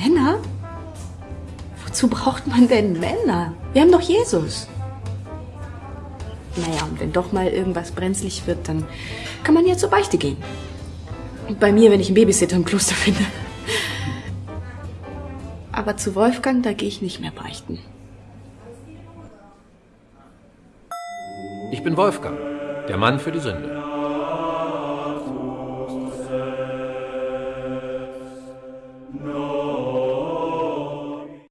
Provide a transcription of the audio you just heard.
Männer? Wozu braucht man denn Männer? Wir haben doch Jesus. Naja, und wenn doch mal irgendwas brenzlig wird, dann kann man ja zur Beichte gehen. Und bei mir, wenn ich einen Babysitter im Kloster finde. Aber zu Wolfgang, da gehe ich nicht mehr beichten. Ich bin Wolfgang, der Mann für die Sünde.